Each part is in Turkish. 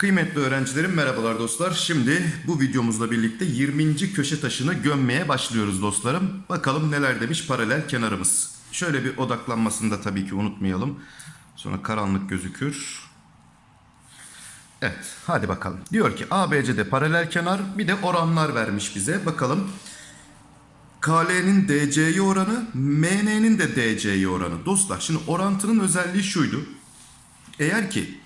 Kıymetli öğrencilerim merhabalar dostlar. Şimdi bu videomuzla birlikte 20. köşe taşını gömmeye başlıyoruz dostlarım. Bakalım neler demiş paralel kenarımız. Şöyle bir odaklanmasını da tabii ki unutmayalım. Sonra karanlık gözükür. Evet hadi bakalım. Diyor ki ABC'de paralel kenar bir de oranlar vermiş bize. Bakalım KL'nin DC'ye oranı, MN'nin de DC'ye oranı. Dostlar şimdi orantının özelliği şuydu. Eğer ki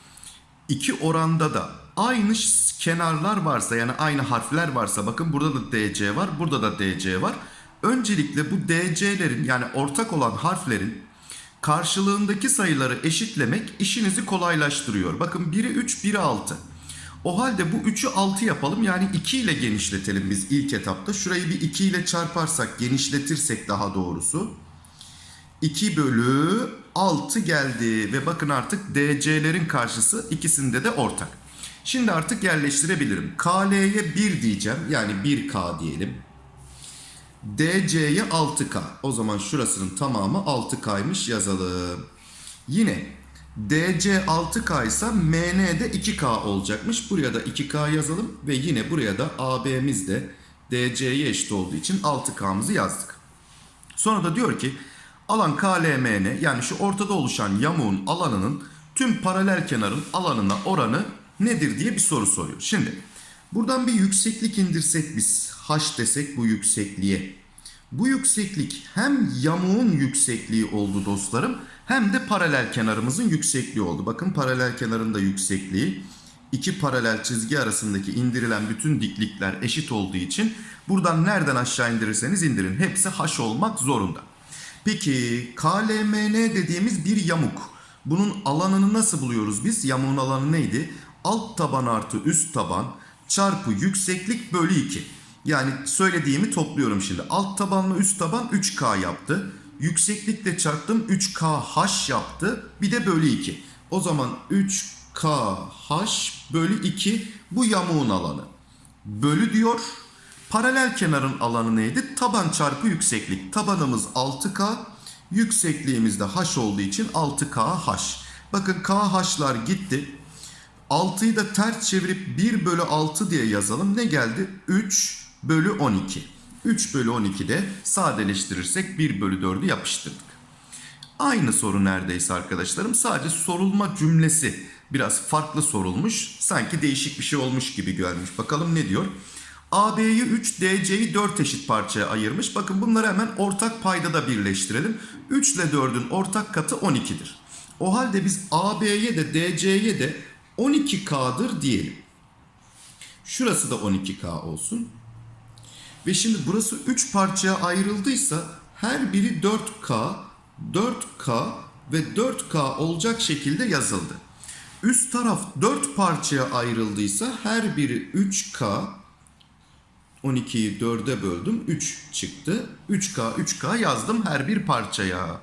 iki oranda da aynı kenarlar varsa yani aynı harfler varsa bakın burada da DC var burada da DC var. Öncelikle bu DC'lerin yani ortak olan harflerin karşılığındaki sayıları eşitlemek işinizi kolaylaştırıyor. Bakın biri 3 biri 6. O halde bu 3'ü 6 yapalım yani 2 ile genişletelim biz ilk etapta. Şurayı bir 2 ile çarparsak genişletirsek daha doğrusu. 2 bölü 6 geldi ve bakın artık DC'lerin karşısı ikisinde de ortak. Şimdi artık yerleştirebilirim. KL'ye 1 diyeceğim yani 1K diyelim. DC'ye 6K. O zaman şurasının tamamı 6K'ymış yazalım. Yine DC 6K ise MN de 2K olacakmış. Buraya da 2K yazalım ve yine buraya da AB'miz de DC'ye eşit olduğu için 6K'mızı yazdık. Sonra da diyor ki alan KLMN yani şu ortada oluşan yamuğun alanının tüm paralel kenarın alanına oranı nedir diye bir soru soruyor. Şimdi buradan bir yükseklik indirsek biz h desek bu yüksekliğe. Bu yükseklik hem yamuğun yüksekliği oldu dostlarım hem de paralel kenarımızın yüksekliği oldu. Bakın paralel kenarın da yüksekliği iki paralel çizgi arasındaki indirilen bütün diklikler eşit olduğu için buradan nereden aşağı indirirseniz indirin hepsi h olmak zorunda. Peki KLMN dediğimiz bir yamuk. Bunun alanını nasıl buluyoruz biz? Yamuğun alanı neydi? Alt taban artı üst taban çarpı yükseklik bölü 2. Yani söylediğimi topluyorum şimdi. Alt tabanla üst taban 3K yaptı. Yükseklikle çarptım 3KH yaptı. Bir de bölü 2. O zaman 3KH bölü 2 bu yamuğun alanı. Bölü diyor. Paralel kenarın alanı neydi? Taban çarpı yükseklik. Tabanımız 6K. Yüksekliğimiz de H olduğu için 6KH. Bakın KH'lar gitti. 6'yı da ters çevirip 1 bölü 6 diye yazalım. Ne geldi? 3 bölü 12. 3 bölü 12'de sadeleştirirsek 1 bölü 4'ü yapıştırdık. Aynı soru neredeyse arkadaşlarım. Sadece sorulma cümlesi biraz farklı sorulmuş. Sanki değişik bir şey olmuş gibi görmüş. Bakalım ne diyor? AB'yi 3, DC'yi 4 eşit parçaya ayırmış. Bakın bunları hemen ortak payda da birleştirelim. 3 ile 4'ün ortak katı 12'dir. O halde biz AB'ye de DC'ye de 12K'dır diyelim. Şurası da 12K olsun. Ve şimdi burası 3 parçaya ayrıldıysa her biri 4K, 4K ve 4K olacak şekilde yazıldı. Üst taraf 4 parçaya ayrıldıysa her biri 3K, 12'yi 4'e böldüm 3 çıktı. 3K 3K yazdım her bir parçaya.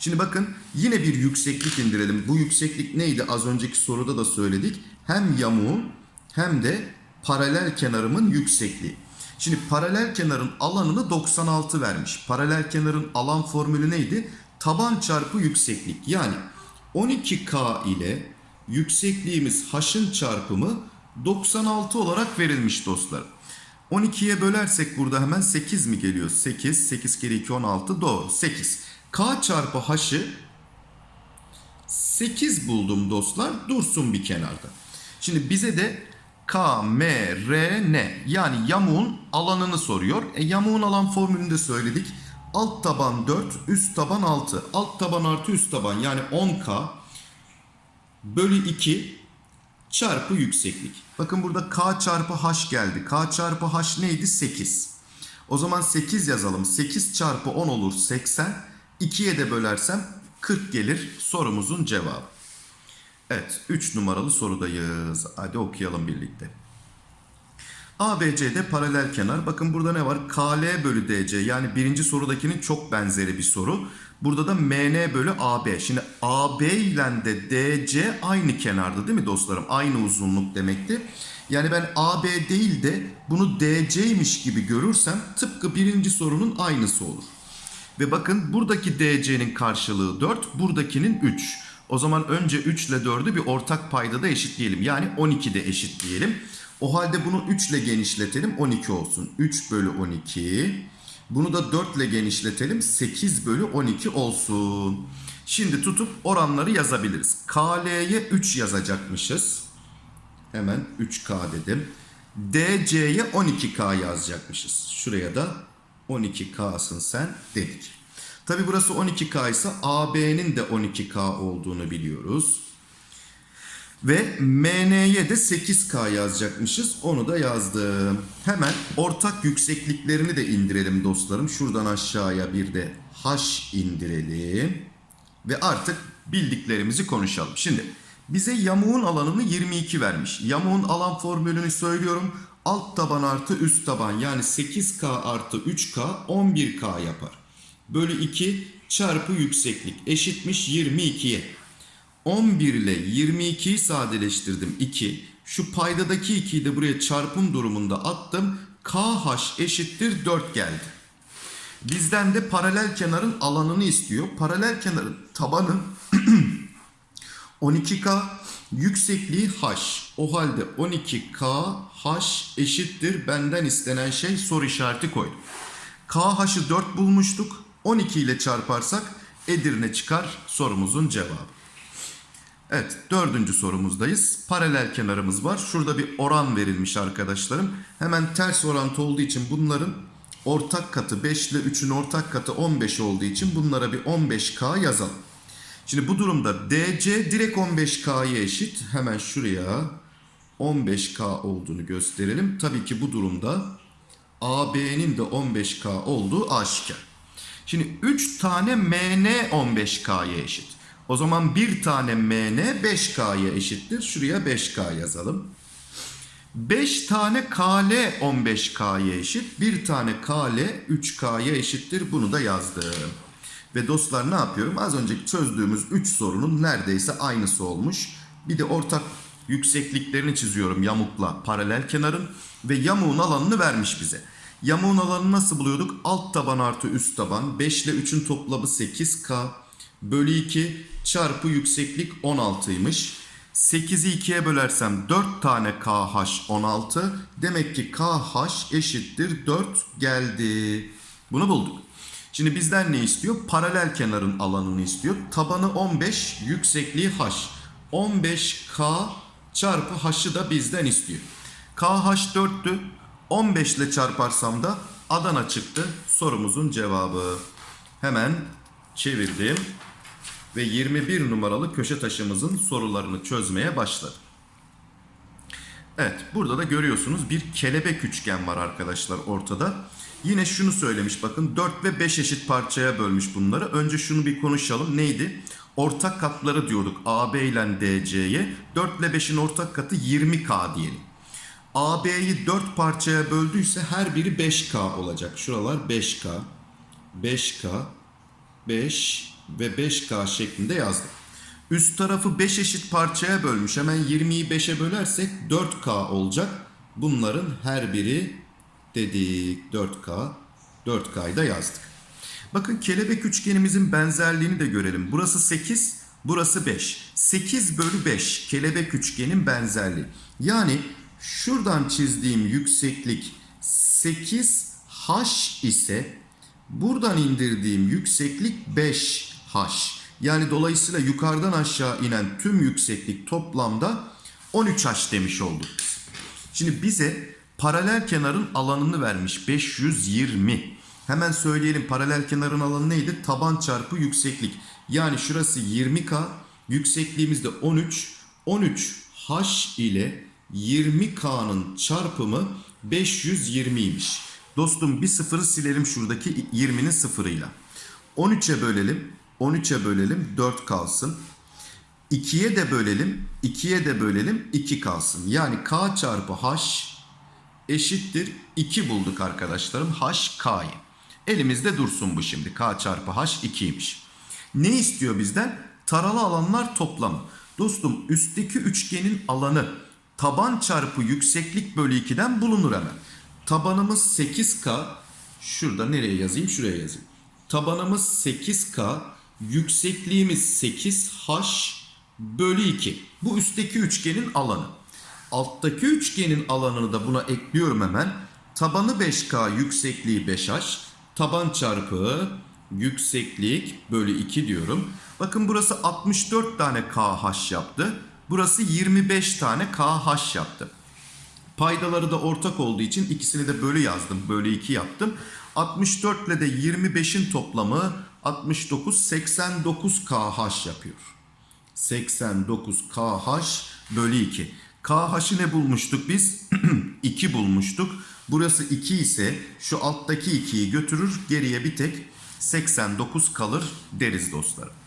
Şimdi bakın yine bir yükseklik indirelim. Bu yükseklik neydi? Az önceki soruda da söyledik. Hem yamuğun hem de paralel kenarımın yüksekliği. Şimdi paralel kenarın alanını 96 vermiş. Paralel kenarın alan formülü neydi? Taban çarpı yükseklik. Yani 12K ile yüksekliğimiz h'ın çarpımı 96 olarak verilmiş dostlar. 12'ye bölersek burada hemen 8 mi geliyor? 8, 8 kere 2 16 doğru 8. K çarpı h'ı 8 buldum dostlar dursun bir kenarda. Şimdi bize de K, M, R, N yani yamuğun alanını soruyor. E, yamuğun alan formülünü de söyledik. Alt taban 4, üst taban 6. Alt taban artı üst taban yani 10K bölü 2 çarpı yükseklik. Bakın burada K çarpı H geldi. K çarpı H neydi? 8. O zaman 8 yazalım. 8 çarpı 10 olur 80. 2'ye de bölersem 40 gelir sorumuzun cevabı. Evet 3 numaralı sorudayız. Hadi okuyalım birlikte. ABC'de paralel kenar. Bakın burada ne var? KL bölü DC yani birinci sorudakinin çok benzeri bir soru. Burada da MN bölü AB. Şimdi AB ile de DC aynı kenarda değil mi dostlarım? Aynı uzunluk demekti. Yani ben AB değil de bunu DC'ymiş gibi görürsem tıpkı birinci sorunun aynısı olur. Ve bakın buradaki DC'nin karşılığı 4, buradakinin 3. O zaman önce 3 ile 4'ü bir ortak paydada eşitleyelim. Yani 12 de eşitleyelim. O halde bunu 3 ile genişletelim 12 olsun. 3 bölü 12. Bunu da 4 ile genişletelim 8 bölü 12 olsun. Şimdi tutup oranları yazabiliriz. KL'ye 3 yazacakmışız. Hemen 3K dedim. DC'ye 12K yazacakmışız. Şuraya da 12K'sın sen dedik. Tabi burası 12K ise AB'nin de 12K olduğunu biliyoruz. Ve MN'ye de 8K yazacakmışız. Onu da yazdım. Hemen ortak yüksekliklerini de indirelim dostlarım. Şuradan aşağıya bir de H indirelim. Ve artık bildiklerimizi konuşalım. Şimdi bize yamuğun alanını 22 vermiş. Yamuğun alan formülünü söylüyorum. Alt taban artı üst taban yani 8K artı 3K 11K yapar. Bölü 2 çarpı yükseklik eşitmiş 22'ye. 11 ile 22'yi sadeleştirdim 2. Şu paydadaki 2'yi de buraya çarpım durumunda attım. KH eşittir 4 geldi. Bizden de paralel kenarın alanını istiyor. Paralel kenarın tabanı 12K, yüksekliği H. O halde 12K H eşittir benden istenen şey soru işareti koydum. KH'ı 4 bulmuştuk. 12 ile çarparsak Edirne çıkar sorumuzun cevabı. Evet dördüncü sorumuzdayız. Paralel kenarımız var. Şurada bir oran verilmiş arkadaşlarım. Hemen ters orantı olduğu için bunların ortak katı 5 ile 3'ün ortak katı 15 olduğu için bunlara bir 15K yazalım. Şimdi bu durumda DC direkt 15K'ya eşit. Hemen şuraya 15K olduğunu gösterelim. Tabii ki bu durumda AB'nin de 15K olduğu aşikar. Şimdi 3 tane MN 15K'ya eşit. O zaman bir tane MN 5K'ya eşittir. Şuraya 5K yazalım. 5 tane KL 15K'ya eşit. Bir tane KL 3K'ya eşittir. Bunu da yazdım. Ve dostlar ne yapıyorum? Az önce çözdüğümüz 3 sorunun neredeyse aynısı olmuş. Bir de ortak yüksekliklerini çiziyorum yamukla paralel kenarın. Ve yamuğun alanını vermiş bize. Yamuğun alanını nasıl buluyorduk? Alt taban artı üst taban. 5 ile 3'ün toplamı 8K. Bölü 2 çarpı yükseklik 16'ymış. 8'i 2'ye bölersem 4 tane KH 16. Demek ki KH eşittir 4 geldi. Bunu bulduk. Şimdi bizden ne istiyor? Paralel kenarın alanını istiyor. Tabanı 15, yüksekliği H. 15K çarpı H'ı da bizden istiyor. KH 4'tü. 15 ile çarparsam da Adana çıktı. Sorumuzun cevabı. Hemen çevirdim ve 21 numaralı köşe taşımızın sorularını çözmeye başladım. Evet burada da görüyorsunuz bir kelebek üçgen var arkadaşlar ortada. Yine şunu söylemiş bakın 4 ve 5 eşit parçaya bölmüş bunları. Önce şunu bir konuşalım neydi? Ortak katları diyorduk AB ile DC'ye. 4 ile 5'in ortak katı 20K diyelim. AB'yi 4 parçaya böldüyse her biri 5K olacak. Şuralar 5K, 5K, 5 ve 5K şeklinde yazdım. Üst tarafı 5 eşit parçaya bölmüş. Hemen 20'yi 5'e bölersek 4K olacak. Bunların her biri dedik 4K. 4K'yı da yazdık. Bakın kelebek üçgenimizin benzerliğini de görelim. Burası 8, burası 5. 8 bölü 5 kelebek üçgenin benzerliği. Yani şuradan çizdiğim yükseklik 8H ise buradan indirdiğim yükseklik 5H. Yani dolayısıyla yukarıdan aşağı inen tüm yükseklik toplamda 13H demiş olduk. Şimdi bize paralel kenarın alanını vermiş 520. Hemen söyleyelim paralel kenarın alanı neydi? Taban çarpı yükseklik. Yani şurası 20K, yüksekliğimiz de 13. 13H ile 20K'nın çarpımı 520'ymiş. Dostum bir sıfırı silelim şuradaki 20'nin sıfırıyla. 13'e bölelim. 13'e bölelim 4 kalsın. 2'ye de bölelim. 2'ye de bölelim 2 kalsın. Yani K çarpı H eşittir 2 bulduk arkadaşlarım. H K'yı. Elimizde dursun bu şimdi. K çarpı H 2'ymiş. Ne istiyor bizden? Taralı alanlar toplamı. Dostum üstteki üçgenin alanı taban çarpı yükseklik bölü 2'den bulunur hemen. Tabanımız 8K. Şurada nereye yazayım? Şuraya yazayım. Tabanımız 8K. Yüksekliğimiz 8H bölü 2. Bu üstteki üçgenin alanı. Alttaki üçgenin alanını da buna ekliyorum hemen. Tabanı 5K, yüksekliği 5H. Taban çarpı yükseklik bölü 2 diyorum. Bakın burası 64 tane KH yaptı. Burası 25 tane KH yaptı. Paydaları da ortak olduğu için ikisini de bölü yazdım. Bölü 2 yaptım. 64 ile de 25'in toplamı 69 89 KH yapıyor. 89 KH bölü 2. KH'ı ne bulmuştuk biz? 2 bulmuştuk. Burası 2 ise şu alttaki 2'yi götürür. Geriye bir tek 89 kalır deriz dostlarım.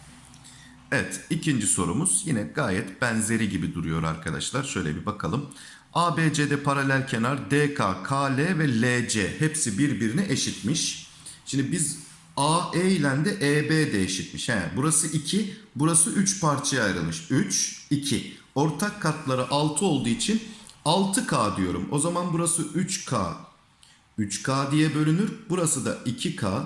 Evet ikinci sorumuz yine gayet benzeri gibi duruyor arkadaşlar. Şöyle bir bakalım. ABC'de paralel kenar DK, KL ve LC hepsi birbirine eşitmiş. Şimdi biz AE ile de EB de eşitmiş. He, burası 2, burası 3 parçaya ayrılmış. 3, 2. Ortak katları 6 olduğu için 6K diyorum. O zaman burası 3K. 3K diye bölünür. Burası da 2K,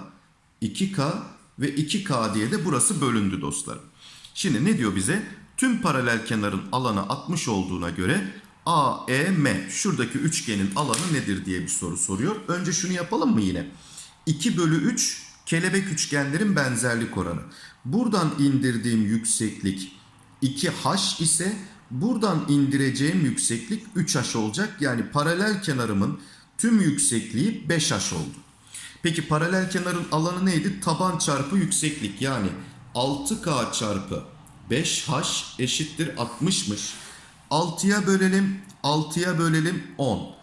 2K ve 2K diye de burası bölündü dostlarım. Şimdi ne diyor bize? Tüm paralel kenarın alanı 60 olduğuna göre AEM şuradaki üçgenin alanı nedir diye bir soru soruyor. Önce şunu yapalım mı yine? 2 bölü 3 kelebek üçgenlerin benzerlik oranı. Buradan indirdiğim yükseklik 2H ise buradan indireceğim yükseklik 3H olacak. Yani paralel kenarımın tüm yüksekliği 5H oldu. Peki paralel kenarın alanı neydi? Taban çarpı yükseklik yani 6K çarpı 5H eşittir 60'mış. 6'ya bölelim 6'ya bölelim 10.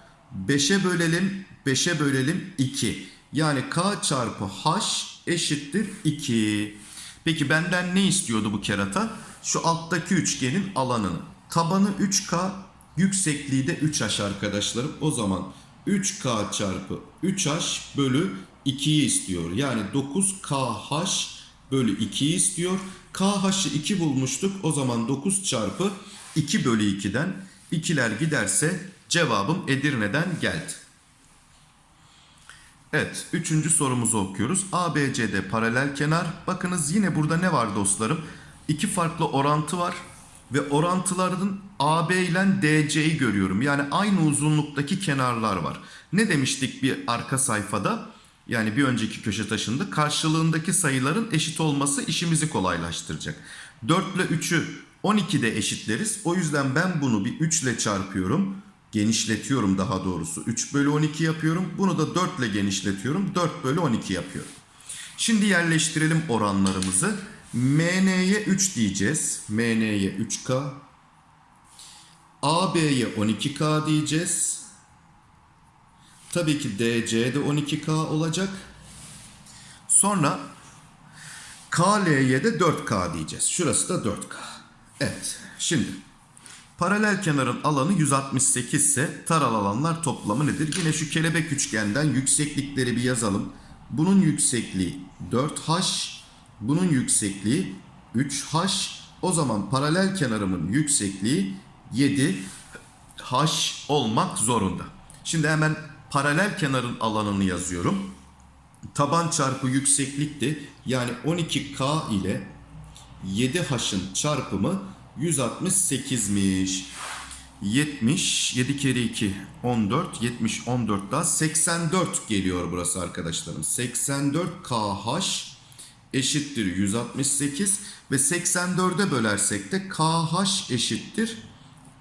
5'e bölelim 5'e bölelim 2. Yani K çarpı H eşittir 2. Peki benden ne istiyordu bu kerata? Şu alttaki üçgenin alanını. Tabanı 3K, yüksekliği de 3H arkadaşlarım. O zaman 3K çarpı 3H bölü 2'yi istiyor. Yani 9KH bölü 2'yi istiyor. KH'ı 2 bulmuştuk. O zaman 9 çarpı 2 bölü 2'den 2'ler giderse cevabım Edirne'den geldi. Evet, üçüncü sorumuzu okuyoruz. ABCD paralel kenar. Bakınız yine burada ne var dostlarım? İki farklı orantı var. Ve orantıların AB ile DC'yi görüyorum. Yani aynı uzunluktaki kenarlar var. Ne demiştik bir arka sayfada? Yani bir önceki köşe taşında karşılığındaki sayıların eşit olması işimizi kolaylaştıracak. 4 ile 3'ü 12'de eşitleriz. O yüzden ben bunu bir 3 ile çarpıyorum. Genişletiyorum daha doğrusu. 3 bölü 12 yapıyorum. Bunu da 4 ile genişletiyorum. 4 bölü 12 yapıyorum. Şimdi yerleştirelim oranlarımızı. MN'ye 3 diyeceğiz. MN'ye 3K. AB'ye 12K diyeceğiz. Tabii ki DC de 12K olacak. Sonra KL'ye de 4K diyeceğiz. Şurası da 4K. Evet. Şimdi paralel kenarın alanı 168 ise taral alanlar toplamı nedir? Yine şu kelebek üçgenden yükseklikleri bir yazalım. Bunun yüksekliği 4H, bunun yüksekliği 3H. O zaman paralel kenarımın yüksekliği 7H olmak zorunda. Şimdi hemen paralel kenarın alanını yazıyorum. Taban çarpı yükseklikti. Yani 12K ile 7H'ın çarpımı 168'miş. 70, 7 kere 2, 14, 70, 14 daha 84 geliyor burası arkadaşlarım. 84 KH eşittir 168 ve 84'e bölersek de KH eşittir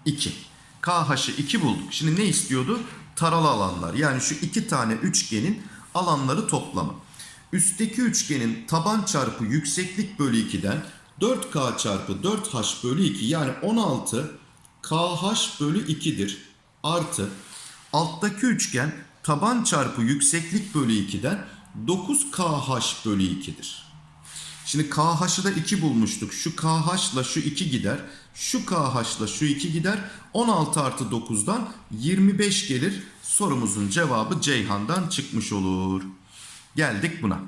2. KH'ı 2 bulduk. Şimdi ne istiyordu? Taralı alanlar. Yani şu iki tane üçgenin alanları toplamı. Üstteki üçgenin taban çarpı yükseklik bölü 2'den 4K çarpı 4H bölü 2 yani 16 KH bölü 2'dir. Artı alttaki üçgen taban çarpı yükseklik bölü 2'den 9KH bölü 2'dir. Şimdi KH'ı da 2 bulmuştuk. Şu KH ile şu 2 gider. Şu KH ile şu 2 gider. 16 artı 9'dan 25 gelir. Sorumuzun cevabı Ceyhan'dan çıkmış olur. Geldik buna.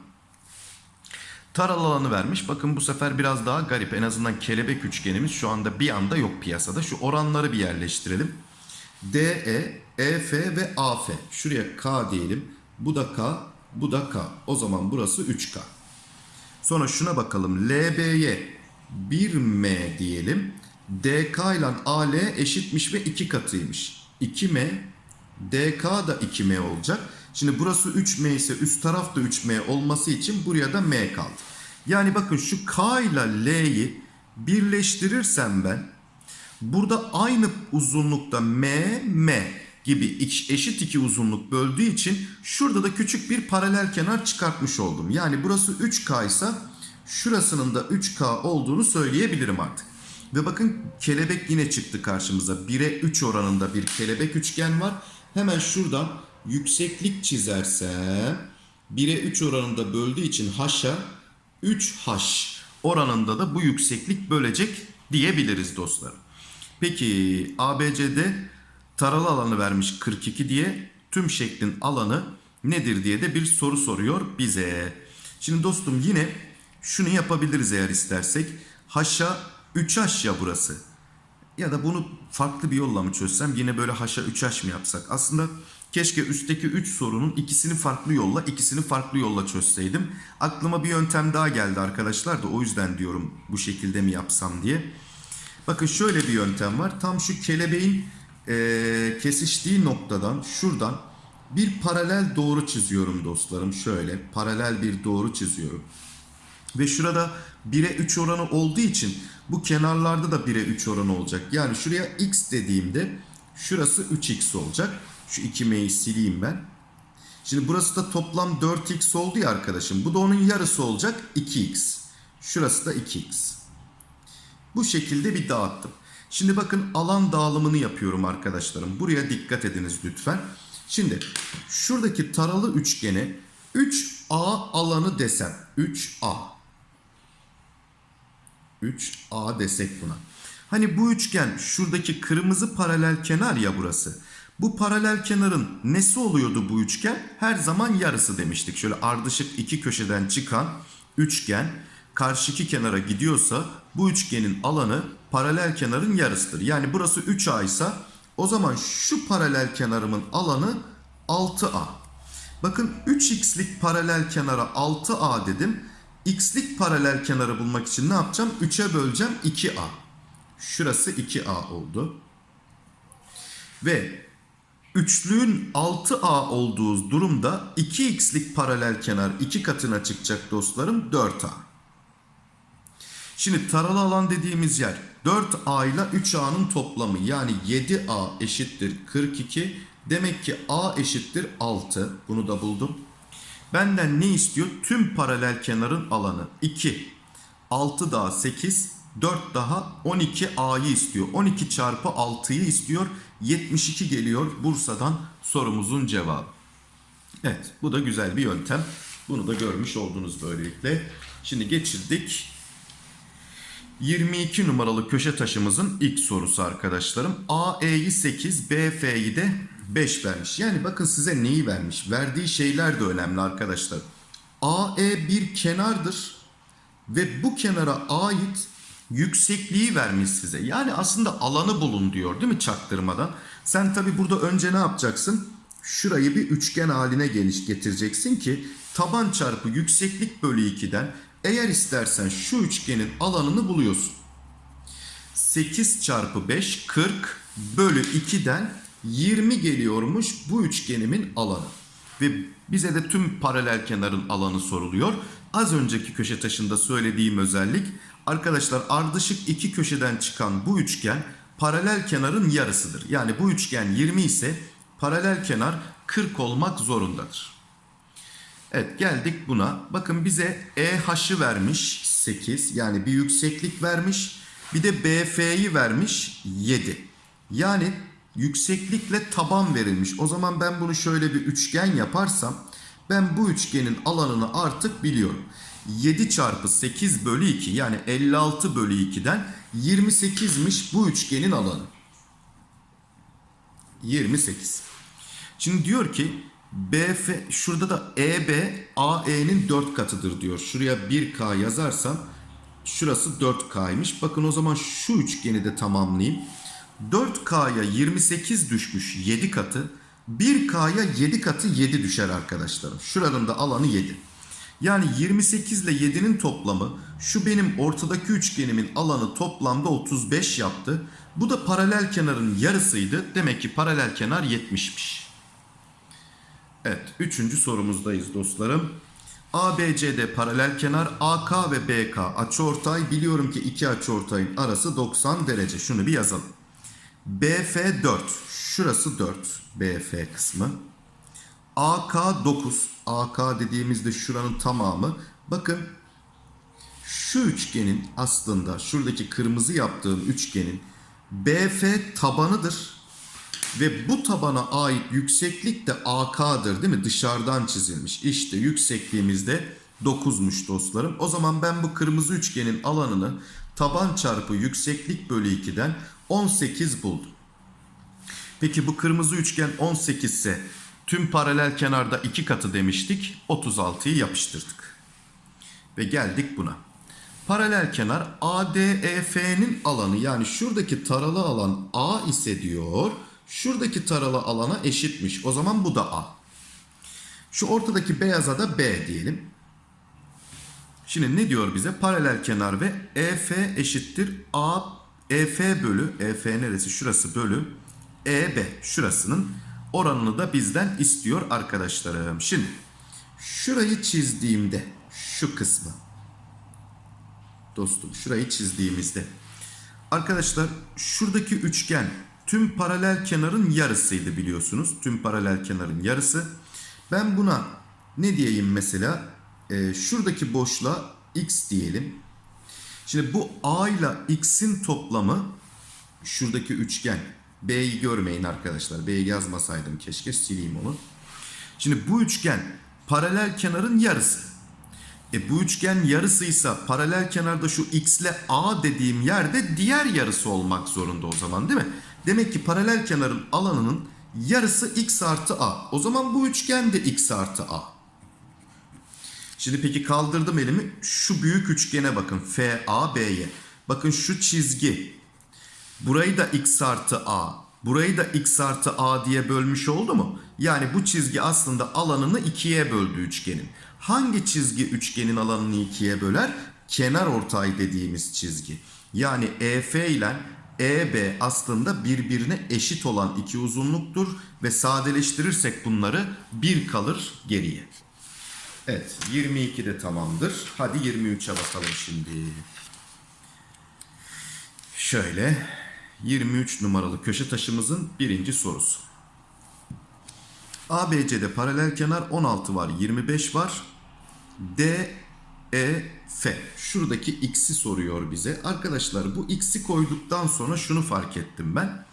Taral alanı vermiş. Bakın bu sefer biraz daha garip. En azından kelebek üçgenimiz şu anda bir anda yok piyasada. Şu oranları bir yerleştirelim. DE, EF ve AF. Şuraya K diyelim. Bu da K, bu da K. O zaman burası 3K. Sonra şuna bakalım. LB'ye 1M diyelim. DK ile AL eşitmiş ve 2 katıymış. 2M DK da 2M olacak. Şimdi burası 3M ise üst taraf da 3M olması için buraya da M kaldı. Yani bakın şu K ile L'yi birleştirirsem ben burada aynı uzunlukta M, M gibi eşit iki uzunluk böldüğü için şurada da küçük bir paralel kenar çıkartmış oldum. Yani burası 3K ise şurasının da 3K olduğunu söyleyebilirim artık. Ve bakın kelebek yine çıktı karşımıza. 1'e 3 oranında bir kelebek üçgen var. Hemen şuradan yükseklik çizersem 1'e 3 oranında böldüğü için haşa 3H oranında da bu yükseklik bölecek diyebiliriz dostlarım. Peki ABCD taralı alanı vermiş 42 diye tüm şeklin alanı nedir diye de bir soru soruyor bize. Şimdi dostum yine şunu yapabiliriz eğer istersek. Haşa 3H ya burası. Ya da bunu farklı bir yolla mı çözsem yine böyle haşa 3H mı yapsak? Aslında keşke üstteki 3 sorunun ikisini farklı yolla ikisini farklı yolla çözseydim. Aklıma bir yöntem daha geldi arkadaşlar da o yüzden diyorum bu şekilde mi yapsam diye. Bakın şöyle bir yöntem var. Tam şu kelebeğin eee, kesiştiği noktadan şuradan bir paralel doğru çiziyorum dostlarım. Şöyle paralel bir doğru çiziyorum. Ve şurada 1'e 3 oranı olduğu için bu kenarlarda da 1'e 3 oranı olacak. Yani şuraya x dediğimde şurası 3x olacak. Şu 2m'yi sileyim ben. Şimdi burası da toplam 4x oldu ya arkadaşım. Bu da onun yarısı olacak 2x. Şurası da 2x. Bu şekilde bir dağıttım. Şimdi bakın alan dağılımını yapıyorum arkadaşlarım. Buraya dikkat ediniz lütfen. Şimdi şuradaki taralı üçgene 3A alanı desem. 3A. 3A desek buna. Hani bu üçgen şuradaki kırmızı paralel kenar ya burası. Bu paralel kenarın nesi oluyordu bu üçgen? Her zaman yarısı demiştik. Şöyle ardışık iki köşeden çıkan üçgen karşıki kenara gidiyorsa bu üçgenin alanı paralel kenarın yarısıdır. Yani burası 3A ise o zaman şu paralel kenarımın alanı 6A. Bakın 3x'lik paralel kenara 6A dedim. X'lik paralel kenarı bulmak için ne yapacağım? 3'e böleceğim 2A. Şurası 2A oldu. Ve üçlüğün 6A olduğu durumda 2x'lik paralel kenar 2 katına çıkacak dostlarım 4A. Şimdi taralı alan dediğimiz yer 4A ile 3A'nın toplamı yani 7A eşittir 42. Demek ki A eşittir 6. Bunu da buldum. Benden ne istiyor? Tüm paralel kenarın alanı 2. 6 daha 8. 4 daha 12 A'yı istiyor. 12 çarpı 6'yı istiyor. 72 geliyor Bursa'dan sorumuzun cevabı. Evet bu da güzel bir yöntem. Bunu da görmüş oldunuz böylelikle. Şimdi geçirdik 22 numaralı köşe taşımızın ilk sorusu arkadaşlarım. AE'yi 8, BF'yi de 5 vermiş. Yani bakın size neyi vermiş? Verdiği şeyler de önemli arkadaşlar. AE bir kenardır ve bu kenara ait yüksekliği vermiş size. Yani aslında alanı bulun diyor değil mi çaktırmadan? Sen tabi burada önce ne yapacaksın? Şurayı bir üçgen haline geliş getireceksin ki taban çarpı yükseklik bölü 2'den eğer istersen şu üçgenin alanını buluyorsun. 8 çarpı 5 40 bölü 2'den 20 geliyormuş bu üçgenimin alanı. Ve bize de tüm paralel kenarın alanı soruluyor. Az önceki köşe taşında söylediğim özellik arkadaşlar ardışık iki köşeden çıkan bu üçgen paralel kenarın yarısıdır. Yani bu üçgen 20 ise paralel kenar 40 olmak zorundadır. Evet geldik buna. Bakın bize EH'ı vermiş 8 yani bir yükseklik vermiş. Bir de BF'yi vermiş 7. Yani yükseklikle taban verilmiş. O zaman ben bunu şöyle bir üçgen yaparsam ben bu üçgenin alanını artık biliyorum. 7 çarpı 8 bölü 2 yani 56 bölü 2'den 28'miş bu üçgenin alanı. 28. Şimdi diyor ki BF şurada da EB AE'nin 4 katıdır diyor. Şuraya 1K yazarsam şurası 4K'ymış. Bakın o zaman şu üçgeni de tamamlayayım. 4K'ya 28 düşmüş 7 katı. 1K'ya 7 katı 7 düşer arkadaşlarım. Şuranın da alanı 7. Yani 28 ile 7'nin toplamı şu benim ortadaki üçgenimin alanı toplamda 35 yaptı. Bu da paralel kenarın yarısıydı. Demek ki paralel kenar 70'miş. Evet, üçüncü sorumuzdayız dostlarım. ABCD paralel kenar, AK ve BK açıortay. Biliyorum ki iki açıortayın arası 90 derece. Şunu bir yazalım. BF 4. Şurası 4. BF kısmı. AK 9. AK dediğimizde şuranın tamamı. Bakın şu üçgenin aslında şuradaki kırmızı yaptığım üçgenin BF tabanıdır. Ve bu tabana ait yükseklik de AK'dır değil mi? Dışarıdan çizilmiş. İşte yüksekliğimizde 9'muş dostlarım. O zaman ben bu kırmızı üçgenin alanını taban çarpı yükseklik bölü 2'den 18 buldum. Peki bu kırmızı üçgen 18 ise tüm paralel kenarda 2 katı demiştik. 36'yı yapıştırdık. Ve geldik buna. Paralel kenar ADEF'nin alanı yani şuradaki taralı alan A ise diyor. Şuradaki taralı alana eşitmiş. O zaman bu da A. Şu ortadaki beyaza da B diyelim. Şimdi ne diyor bize? Paralel kenar ve EF eşittir A EF bölü EF neresi? Şurası bölü EB şurasının oranını da bizden istiyor arkadaşlarım. Şimdi şurayı çizdiğimde şu kısmı dostum şurayı çizdiğimizde arkadaşlar şuradaki üçgen tüm paralel kenarın yarısıydı biliyorsunuz. Tüm paralel kenarın yarısı. Ben buna ne diyeyim mesela? Ee, şuradaki boşluğa x diyelim. Şimdi bu a ile x'in toplamı şuradaki üçgen. B'yi görmeyin arkadaşlar. B'yi yazmasaydım keşke sileyim onu. Şimdi bu üçgen paralel kenarın yarısı. E bu üçgen yarısıysa paralel kenarda şu x ile a dediğim yerde diğer yarısı olmak zorunda o zaman değil mi? Demek ki paralel kenarın alanının yarısı x artı a. O zaman bu üçgen de x artı a. Şimdi peki kaldırdım elimi. Şu büyük üçgene bakın. F, A, B'ye. Bakın şu çizgi. Burayı da x artı a. Burayı da x artı a diye bölmüş oldu mu? Yani bu çizgi aslında alanını ikiye böldü üçgenin. Hangi çizgi üçgenin alanını ikiye böler? Kenar ortay dediğimiz çizgi. Yani EF ile EB aslında birbirine eşit olan iki uzunluktur ve sadeleştirirsek bunları bir kalır geriye. Evet 22 de tamamdır. Hadi 23'e bakalım şimdi. Şöyle 23 numaralı köşe taşımızın birinci sorusu. ABC'de paralel kenar 16 var, 25 var. D, E, F. Şuradaki x'i soruyor bize. Arkadaşlar bu x'i koyduktan sonra şunu fark ettim ben.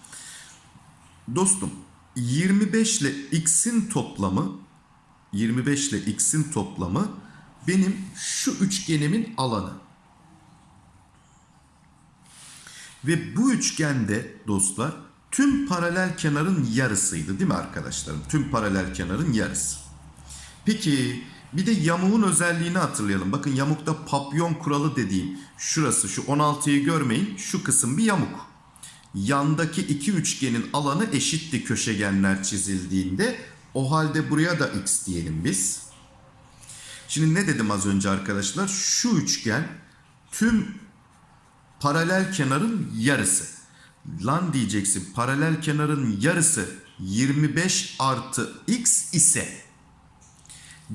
Dostum 25 ile x'in toplamı 25 ile x'in toplamı benim şu üçgenimin alanı. Ve bu üçgende dostlar tüm paralel kenarın yarısıydı değil mi arkadaşlarım? Tüm paralel kenarın yarısı. Peki bir de yamuğun özelliğini hatırlayalım. Bakın yamukta papyon kuralı dediğim şurası şu 16'yı görmeyin. Şu kısım bir yamuk. Yandaki iki üçgenin alanı eşitti köşegenler çizildiğinde. O halde buraya da x diyelim biz. Şimdi ne dedim az önce arkadaşlar? Şu üçgen tüm paralel kenarın yarısı. Lan diyeceksin paralel kenarın yarısı 25 artı x ise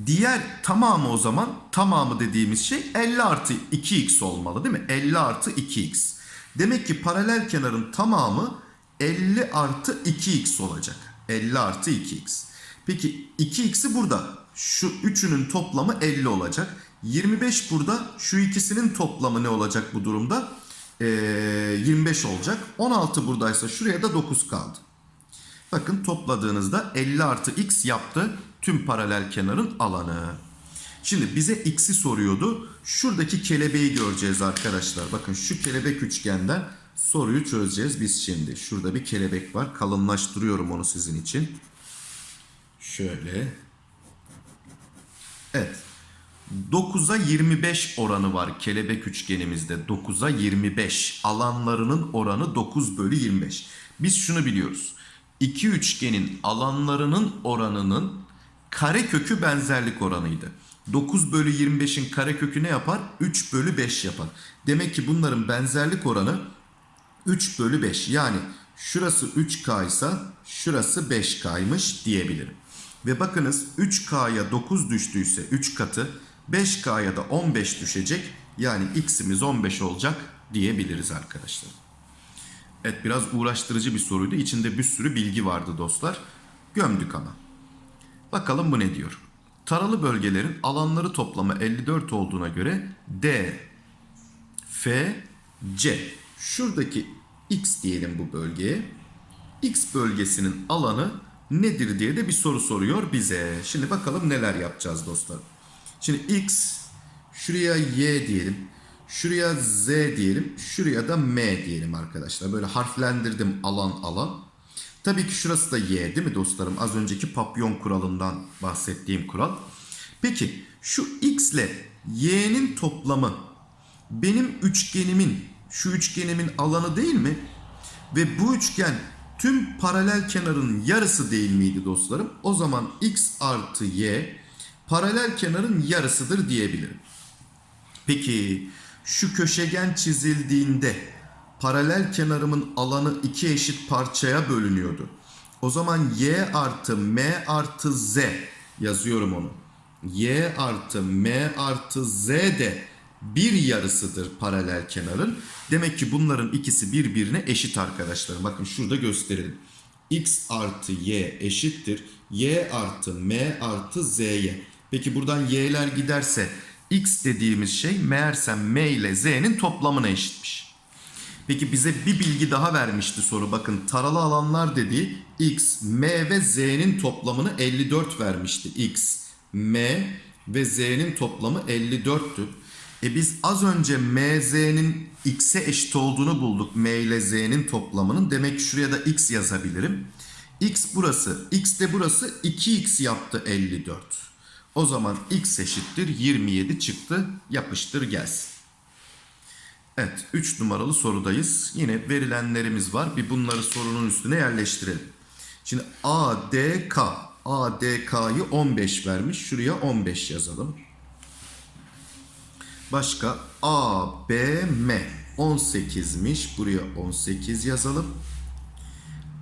diğer tamamı o zaman tamamı dediğimiz şey 50 artı 2x olmalı değil mi? 50 artı 2x. Demek ki paralel kenarın tamamı 50 artı 2x olacak. 50 artı 2x. Peki 2x'i burada. Şu üçünün toplamı 50 olacak. 25 burada. Şu ikisinin toplamı ne olacak bu durumda? Ee, 25 olacak. 16 buradaysa şuraya da 9 kaldı. Bakın topladığınızda 50 artı x yaptı tüm paralel kenarın alanı. Şimdi bize x'i soruyordu. Şuradaki kelebeği göreceğiz arkadaşlar. Bakın şu kelebek üçgenden soruyu çözeceğiz biz şimdi. Şurada bir kelebek var. Kalınlaştırıyorum onu sizin için. Şöyle. Evet. 9'a 25 oranı var kelebek üçgenimizde. 9'a 25. Alanlarının oranı 9 bölü 25. Biz şunu biliyoruz. İki üçgenin alanlarının oranının kare kökü benzerlik oranıydı. 9 bölü 25'in karekökü ne yapar? 3 bölü 5 yapar. Demek ki bunların benzerlik oranı 3 bölü 5. Yani şurası 3K ise şurası 5K'ymış diyebilirim. Ve bakınız 3K'ya 9 düştüyse 3 katı 5K'ya da 15 düşecek. Yani x'imiz 15 olacak diyebiliriz arkadaşlar. Evet biraz uğraştırıcı bir soruydu. İçinde bir sürü bilgi vardı dostlar. Gömdük ama. Bakalım bu ne diyor? Taralı bölgelerin alanları toplamı 54 olduğuna göre D, F, C. Şuradaki X diyelim bu bölgeye. X bölgesinin alanı nedir diye de bir soru soruyor bize. Şimdi bakalım neler yapacağız dostlar. Şimdi X, şuraya Y diyelim. Şuraya Z diyelim. Şuraya da M diyelim arkadaşlar. Böyle harflendirdim alan alan. Tabii ki şurası da Y değil mi dostlarım? Az önceki papyon kuralından bahsettiğim kural. Peki şu X ile Y'nin toplamı benim üçgenimin, şu üçgenimin alanı değil mi? Ve bu üçgen tüm paralel kenarın yarısı değil miydi dostlarım? O zaman X artı Y paralel kenarın yarısıdır diyebilirim. Peki şu köşegen çizildiğinde paralel kenarımın alanı iki eşit parçaya bölünüyordu. O zaman y artı m artı z yazıyorum onu. y artı m artı z de bir yarısıdır paralel kenarın. Demek ki bunların ikisi birbirine eşit arkadaşlar. Bakın şurada gösterelim. x artı y eşittir. y artı m artı z'ye. Peki buradan y'ler giderse x dediğimiz şey meğersem m ile z'nin toplamına eşitmiş. Peki bize bir bilgi daha vermişti soru. Bakın taralı alanlar dediği x, m ve z'nin toplamını 54 vermişti. x, m ve z'nin toplamı 54'tü. E biz az önce m, z'nin x'e eşit olduğunu bulduk. m ile z'nin toplamının. Demek ki şuraya da x yazabilirim. x burası, x de burası 2x yaptı 54. O zaman x eşittir 27 çıktı. Yapıştır gelsin. Evet 3 numaralı sorudayız. Yine verilenlerimiz var. Bir bunları sorunun üstüne yerleştirelim. Şimdi ADK. ADK'yı 15 vermiş. Şuraya 15 yazalım. Başka ABM 18'miş. Buraya 18 yazalım.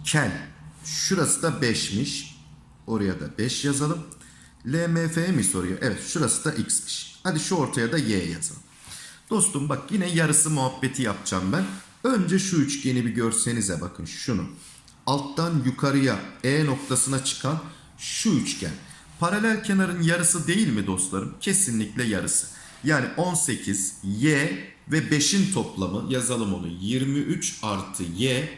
Ken. Şurası da 5'miş. Oraya da 5 yazalım. LMF mi soruyor? Evet şurası da x'miş. Hadi şu ortaya da y yazalım. Dostum bak yine yarısı muhabbeti yapacağım ben. Önce şu üçgeni bir görsenize bakın şunu. Alttan yukarıya E noktasına çıkan şu üçgen. Paralel kenarın yarısı değil mi dostlarım? Kesinlikle yarısı. Yani 18 y ve 5'in toplamı yazalım onu 23 artı y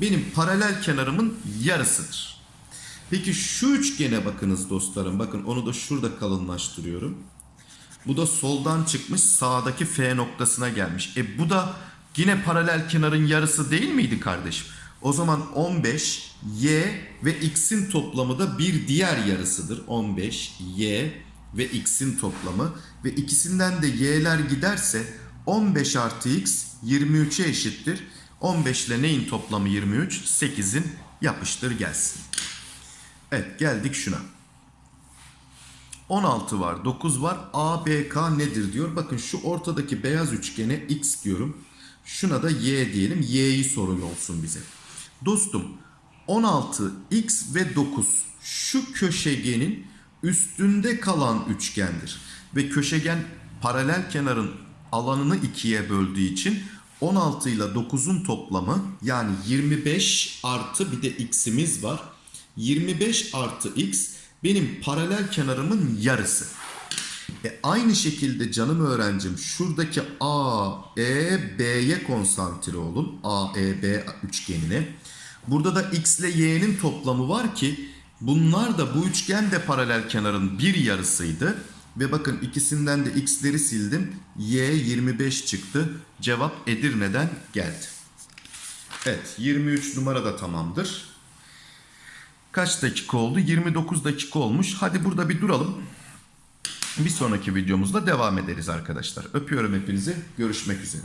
benim paralel kenarımın yarısıdır. Peki şu üçgene bakınız dostlarım. Bakın onu da şurada kalınlaştırıyorum. Bu da soldan çıkmış sağdaki F noktasına gelmiş. E bu da yine paralel kenarın yarısı değil miydi kardeşim? O zaman 15 y ve x'in toplamı da bir diğer yarısıdır. 15 y ve x'in toplamı ve ikisinden de y'ler giderse 15 artı x 23'e eşittir. 15 ile neyin toplamı 23? 8'in yapıştır gelsin. Evet geldik şuna. 16 var, 9 var. ABK nedir diyor. Bakın şu ortadaki beyaz üçgene X diyorum. Şuna da Y diyelim. Y'yi soruyor olsun bize. Dostum 16, X ve 9 şu köşegenin üstünde kalan üçgendir. Ve köşegen paralel kenarın alanını ikiye böldüğü için 16 ile 9'un toplamı yani 25 artı bir de x'imiz var. 25 artı x benim paralel kenarımın yarısı. E aynı şekilde canım öğrencim şuradaki A, E, B'ye konsantre olun. A, E, B üçgenine. Burada da X ile Y'nin toplamı var ki bunlar da bu üçgen de paralel kenarın bir yarısıydı. Ve bakın ikisinden de X'leri sildim. Y 25 çıktı. Cevap Edirne'den geldi. Evet 23 numara da tamamdır. Kaç dakika oldu? 29 dakika olmuş. Hadi burada bir duralım. Bir sonraki videomuzda devam ederiz arkadaşlar. Öpüyorum hepinizi. Görüşmek üzere.